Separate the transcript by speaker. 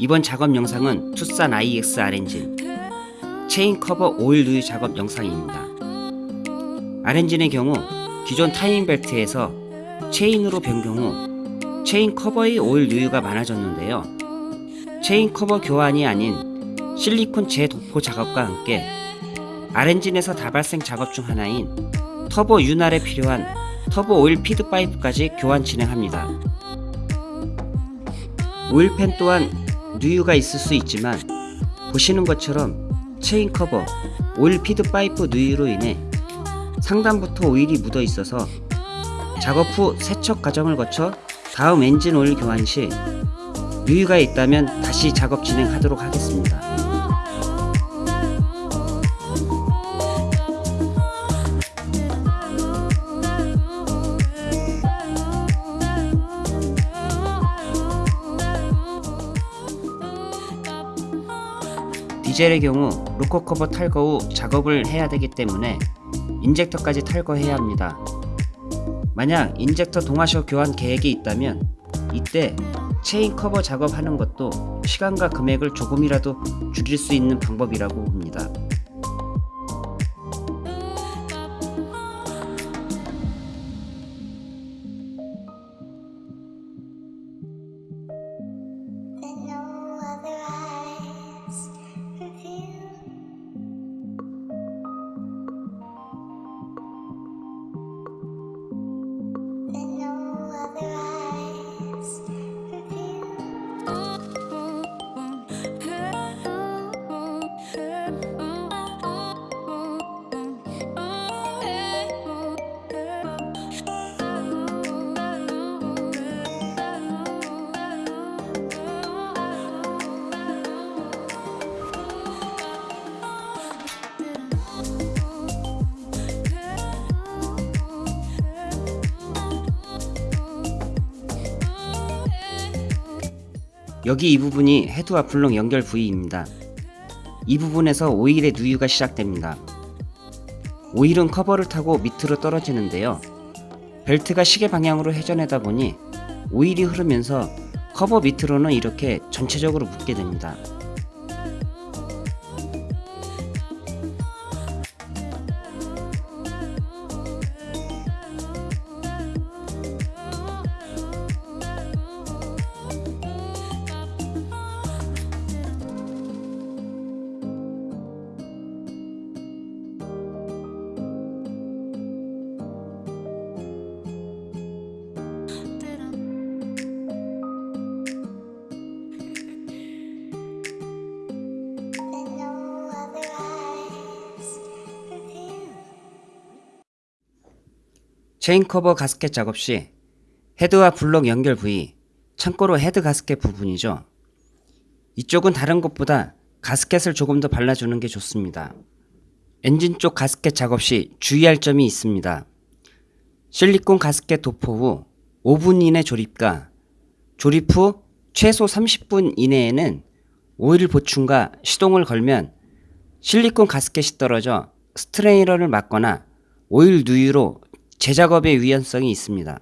Speaker 1: 이번 작업 영상은 투싼 ix R 엔진 체인 커버 오일 누유 작업 영상입니다. R엔진의 경우 기존 타이밍 벨트에서 체인으로 변경 후 체인 커버의 오일 누유가 많아졌는데요. 체인 커버 교환이 아닌 실리콘 재도포 작업과 함께 R엔진에서 다발생 작업 중 하나인 터보 윤활에 필요한 터보 오일 feed 파이프까지 교환 진행합니다. 오일팬 또한 누유가 있을 수 있지만 보시는 것처럼 체인 커버, 오일 feed 파이프 누유로 인해 상단부터 오일이 묻어 있어서 작업 후 세척 과정을 거쳐 다음 엔진 오일 교환 시 누유가 있다면 다시 작업 진행하도록 하겠습니다. 디젤의 경우 로커 커버 탈거 후 작업을 해야 되기 때문에 인젝터까지 탈거해야 합니다. 만약 인젝터 동와셔 교환 계획이 있다면 이때 체인 커버 작업하는 것도 시간과 금액을 조금이라도 줄일 수 있는 방법이라고 봅니다. 여기 이 부분이 헤드와 블록 연결 부위입니다. 이 부분에서 오일의 누유가 시작됩니다. 오일은 커버를 타고 밑으로 떨어지는데요. 벨트가 시계 방향으로 회전하다 보니 오일이 흐르면서 커버 밑으로는 이렇게 전체적으로 묻게 됩니다. 체인 커버 가스켓 작업 시 헤드와 블록 연결 부위, 참고로 헤드 가스켓 부분이죠. 이쪽은 다른 것보다 가스켓을 조금 더 발라주는 게 좋습니다. 엔진 쪽 가스켓 작업 시 주의할 점이 있습니다. 실리콘 가스켓 도포 후 5분 이내 조립과 조립 후 최소 30분 이내에는 오일 보충과 시동을 걸면 실리콘 가스켓이 떨어져 스트레이너를 막거나 오일 누유로 재작업의 위험성이 있습니다.